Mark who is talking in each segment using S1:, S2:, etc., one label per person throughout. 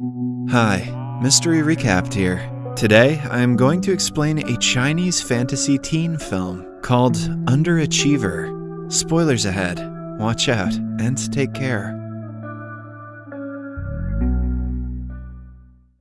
S1: Hi, Mystery Recapped here. Today, I am going to explain a Chinese fantasy teen film called Underachiever. Spoilers ahead. Watch out and take care.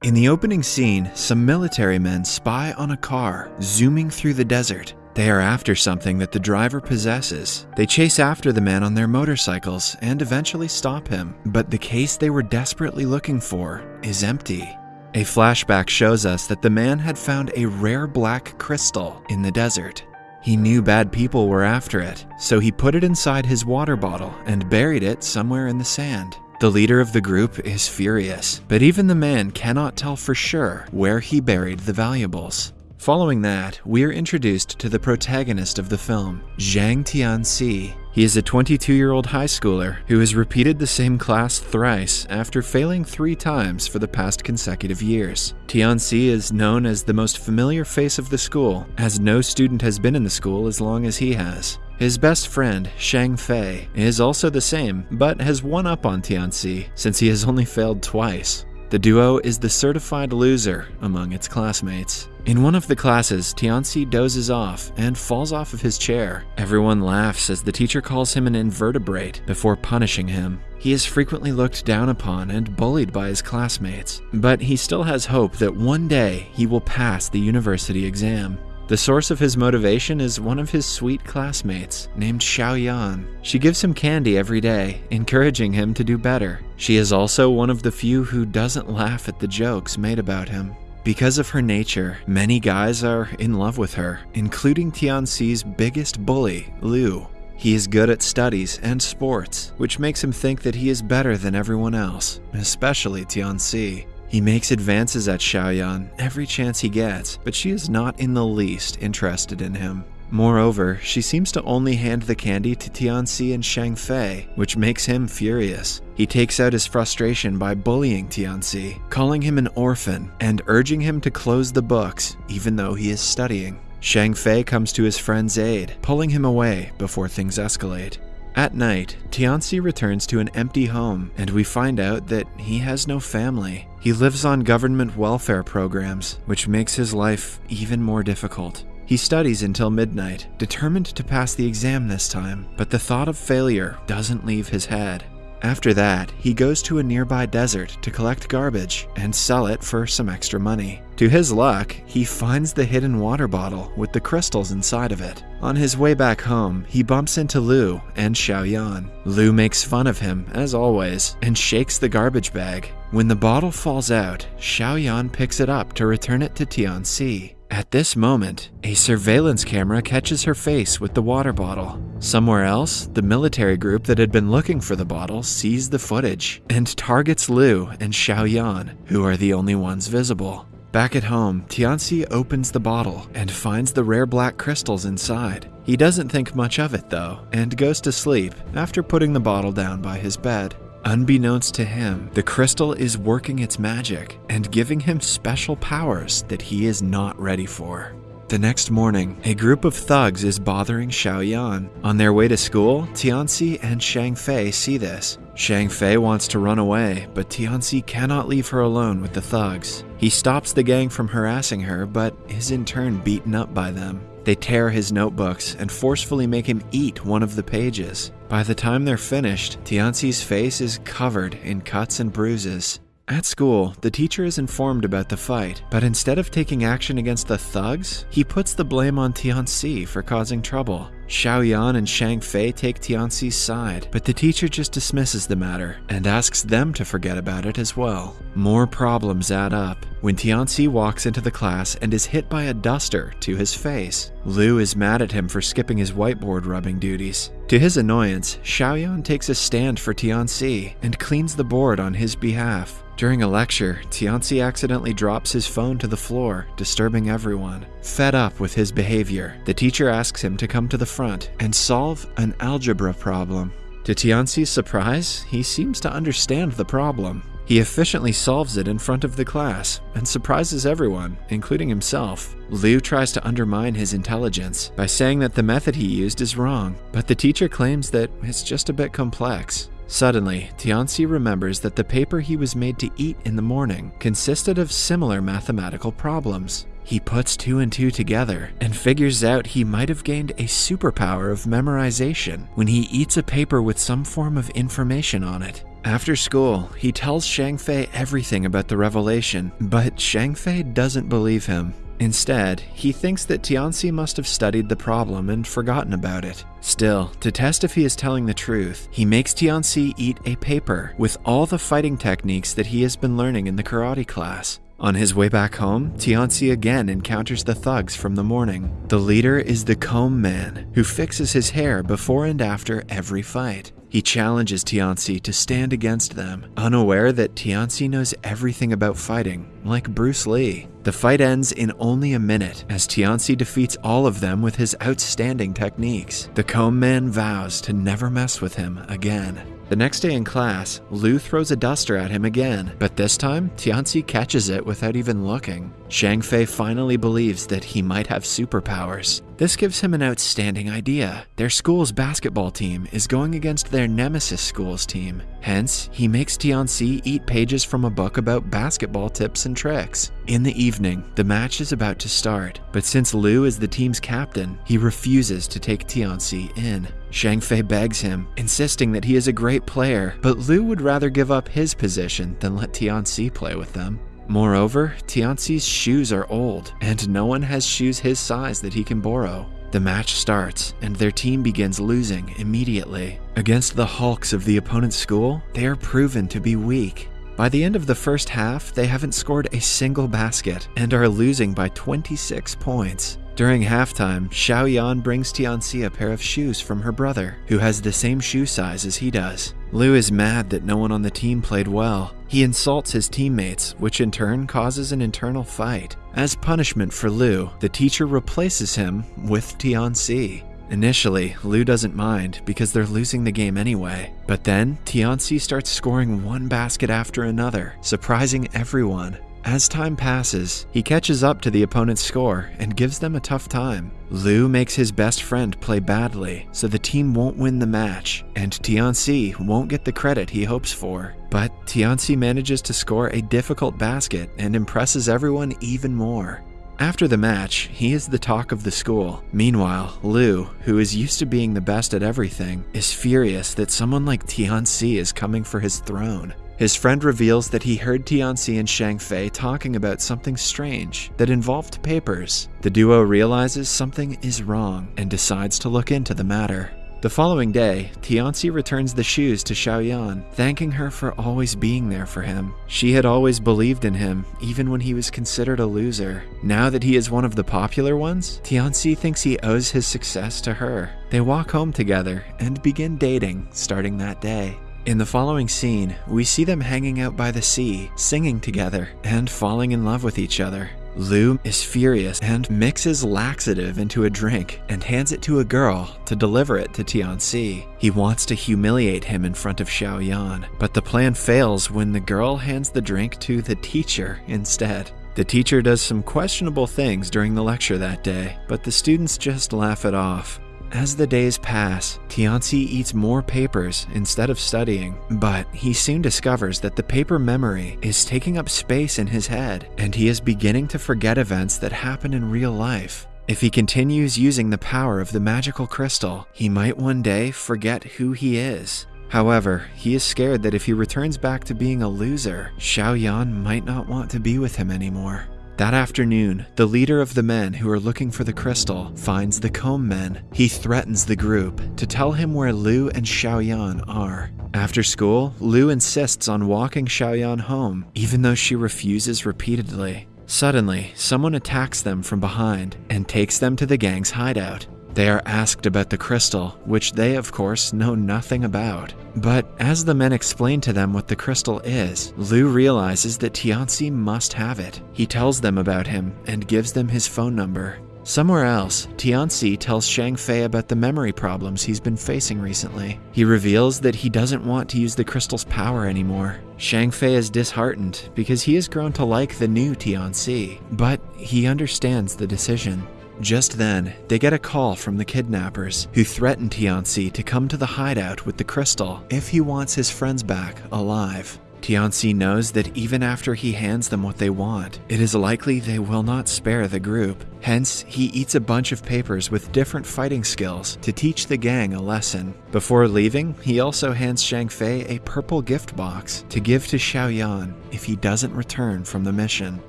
S1: In the opening scene, some military men spy on a car zooming through the desert. They are after something that the driver possesses. They chase after the man on their motorcycles and eventually stop him, but the case they were desperately looking for is empty. A flashback shows us that the man had found a rare black crystal in the desert. He knew bad people were after it, so he put it inside his water bottle and buried it somewhere in the sand. The leader of the group is furious, but even the man cannot tell for sure where he buried the valuables. Following that, we are introduced to the protagonist of the film, Zhang Tianxi. He is a 22 year old high schooler who has repeated the same class thrice after failing three times for the past consecutive years. Tianxi is known as the most familiar face of the school, as no student has been in the school as long as he has. His best friend, Shang Fei, is also the same, but has one up on Tianxi since he has only failed twice. The duo is the certified loser among its classmates. In one of the classes, Tianxi dozes off and falls off of his chair. Everyone laughs as the teacher calls him an invertebrate before punishing him. He is frequently looked down upon and bullied by his classmates, but he still has hope that one day he will pass the university exam. The source of his motivation is one of his sweet classmates named Xiaoyan. She gives him candy every day, encouraging him to do better. She is also one of the few who doesn't laugh at the jokes made about him. Because of her nature, many guys are in love with her, including Tianxi's biggest bully, Liu. He is good at studies and sports, which makes him think that he is better than everyone else, especially Tianxi. He makes advances at Xiaoyan every chance he gets, but she is not in the least interested in him. Moreover, she seems to only hand the candy to Tianxi and Shang Fei, which makes him furious. He takes out his frustration by bullying Tianxi, calling him an orphan, and urging him to close the books, even though he is studying. Shang Fei comes to his friend's aid, pulling him away before things escalate. At night, Tianxi returns to an empty home, and we find out that he has no family. He lives on government welfare programs, which makes his life even more difficult. He studies until midnight, determined to pass the exam this time, but the thought of failure doesn't leave his head. After that, he goes to a nearby desert to collect garbage and sell it for some extra money. To his luck, he finds the hidden water bottle with the crystals inside of it. On his way back home, he bumps into Liu and Xiaoyan. Liu makes fun of him, as always, and shakes the garbage bag. When the bottle falls out, Xiaoyan picks it up to return it to Tianxi. At this moment, a surveillance camera catches her face with the water bottle. Somewhere else, the military group that had been looking for the bottle sees the footage and targets Liu and Xiaoyan, who are the only ones visible. Back at home, Tianxi opens the bottle and finds the rare black crystals inside. He doesn't think much of it though, and goes to sleep after putting the bottle down by his bed. Unbeknownst to him, the crystal is working its magic and giving him special powers that he is not ready for. The next morning, a group of thugs is bothering Xiaoyan. On their way to school, Tianxi and Shang Fei see this. Shang Fei wants to run away, but Tianxi cannot leave her alone with the thugs. He stops the gang from harassing her, but is in turn beaten up by them. They tear his notebooks and forcefully make him eat one of the pages. By the time they're finished, Tianxi's face is covered in cuts and bruises. At school, the teacher is informed about the fight, but instead of taking action against the thugs, he puts the blame on Tianxi for causing trouble. Xiaoyan and Shang Fei take Tianxi's side, but the teacher just dismisses the matter and asks them to forget about it as well. More problems add up when Tianxi walks into the class and is hit by a duster to his face. Liu is mad at him for skipping his whiteboard rubbing duties. To his annoyance, Xiaoyan takes a stand for Tianxi and cleans the board on his behalf. During a lecture, Tianxi accidentally drops his phone to the floor, disturbing everyone. Fed up with his behavior, the teacher asks him to come to the front and solve an algebra problem. To Tianxi's surprise, he seems to understand the problem. He efficiently solves it in front of the class and surprises everyone, including himself. Liu tries to undermine his intelligence by saying that the method he used is wrong, but the teacher claims that it's just a bit complex. Suddenly, Tianxi remembers that the paper he was made to eat in the morning consisted of similar mathematical problems. He puts two and two together and figures out he might have gained a superpower of memorization when he eats a paper with some form of information on it. After school, he tells Shang Fei everything about the revelation, but Shang Fei doesn't believe him. Instead, he thinks that Tianxi must have studied the problem and forgotten about it. Still, to test if he is telling the truth, he makes Tianxi eat a paper with all the fighting techniques that he has been learning in the karate class. On his way back home, Tianxi again encounters the thugs from the morning. The leader is the comb man, who fixes his hair before and after every fight. He challenges Tianxi to stand against them, unaware that Tianxi knows everything about fighting, like Bruce Lee. The fight ends in only a minute as Tianxi defeats all of them with his outstanding techniques. The comb man vows to never mess with him again. The next day in class, Lu throws a duster at him again, but this time, Tianxi catches it without even looking. Shang Fei finally believes that he might have superpowers. This gives him an outstanding idea. Their school's basketball team is going against their nemesis school's team. Hence, he makes Tianxi eat pages from a book about basketball tips and tricks. In the evening, the match is about to start, but since Lu is the team's captain, he refuses to take Tianxi in. Shang Fei begs him, insisting that he is a great player, but Lu would rather give up his position than let Tianxi play with them. Moreover, Tianxi's shoes are old, and no one has shoes his size that he can borrow. The match starts, and their team begins losing immediately. Against the hulks of the opponent's school, they are proven to be weak. By the end of the first half, they haven't scored a single basket and are losing by 26 points. During halftime, Xiao Yan brings Tianxi a pair of shoes from her brother, who has the same shoe size as he does. Lu is mad that no one on the team played well. He insults his teammates, which in turn causes an internal fight. As punishment for Lu, the teacher replaces him with Tianxi. Initially, Lu doesn't mind because they're losing the game anyway. But then, Tianxi starts scoring one basket after another, surprising everyone. As time passes, he catches up to the opponent's score and gives them a tough time. Lu makes his best friend play badly, so the team won't win the match, and Tianxi won't get the credit he hopes for. But Tianxi manages to score a difficult basket and impresses everyone even more. After the match, he is the talk of the school. Meanwhile, Lu, who is used to being the best at everything, is furious that someone like Tianxi is coming for his throne. His friend reveals that he heard Tianxi and Shang Fei talking about something strange that involved papers. The duo realizes something is wrong and decides to look into the matter. The following day, Tianxi returns the shoes to Xiaoyan, thanking her for always being there for him. She had always believed in him, even when he was considered a loser. Now that he is one of the popular ones, Tianxi thinks he owes his success to her. They walk home together and begin dating starting that day. In the following scene, we see them hanging out by the sea, singing together, and falling in love with each other. Lu is furious and mixes laxative into a drink and hands it to a girl to deliver it to Tianxi. He wants to humiliate him in front of Xiao Yan, but the plan fails when the girl hands the drink to the teacher instead. The teacher does some questionable things during the lecture that day, but the students just laugh it off. As the days pass, Tianxi eats more papers instead of studying, but he soon discovers that the paper memory is taking up space in his head, and he is beginning to forget events that happen in real life. If he continues using the power of the magical crystal, he might one day forget who he is. However, he is scared that if he returns back to being a loser, Xiao Yan might not want to be with him anymore. That afternoon, the leader of the men who are looking for the crystal finds the comb men. He threatens the group to tell him where Lu and Xiaoyan are. After school, Lu insists on walking Xiaoyan home, even though she refuses repeatedly. Suddenly, someone attacks them from behind and takes them to the gang's hideout. They are asked about the crystal, which they, of course, know nothing about. But as the men explain to them what the crystal is, Lu realizes that Tianxi must have it. He tells them about him and gives them his phone number. Somewhere else, Tianxi tells Shang Fei about the memory problems he's been facing recently. He reveals that he doesn't want to use the crystal's power anymore. Shang Fei is disheartened because he has grown to like the new Tianxi, but he understands the decision. Just then, they get a call from the kidnappers, who threaten Tianci to come to the hideout with the crystal if he wants his friends back alive. Tianci knows that even after he hands them what they want, it is likely they will not spare the group. Hence, he eats a bunch of papers with different fighting skills to teach the gang a lesson. Before leaving, he also hands Shang Fei a purple gift box to give to Xiaoyan if he doesn't return from the mission.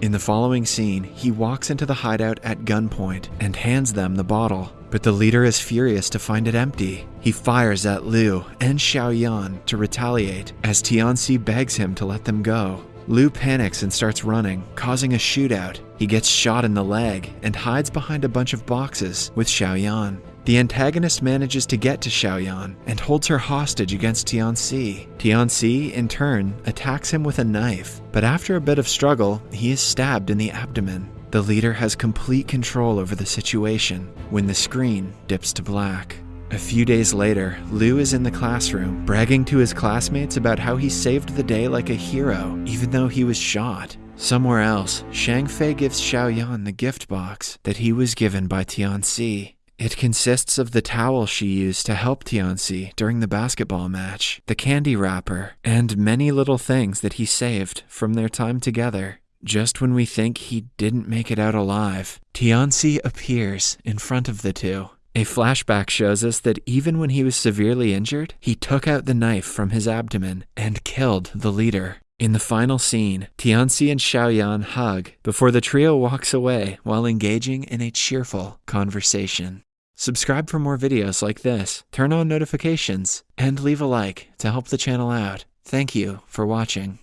S1: In the following scene, he walks into the hideout at gunpoint and hands them the bottle. But the leader is furious to find it empty. He fires at Liu and Xiaoyan to retaliate as Tianci begs him to let them go. Liu panics and starts running, causing a shootout. He gets shot in the leg and hides behind a bunch of boxes with Xiaoyan. The antagonist manages to get to Xiaoyan and holds her hostage against Tianci. Tianci, in turn, attacks him with a knife, but after a bit of struggle, he is stabbed in the abdomen. The leader has complete control over the situation when the screen dips to black. A few days later, Liu is in the classroom, bragging to his classmates about how he saved the day like a hero, even though he was shot. Somewhere else, Shang Fei gives Xiaoyan the gift box that he was given by Tianci. It consists of the towel she used to help Tianci during the basketball match, the candy wrapper, and many little things that he saved from their time together. Just when we think he didn't make it out alive, Tianci appears in front of the two. A flashback shows us that even when he was severely injured, he took out the knife from his abdomen and killed the leader. In the final scene, Tianci and Xiaoyan hug before the trio walks away while engaging in a cheerful conversation. Subscribe for more videos like this, turn on notifications, and leave a like to help the channel out. Thank you for watching.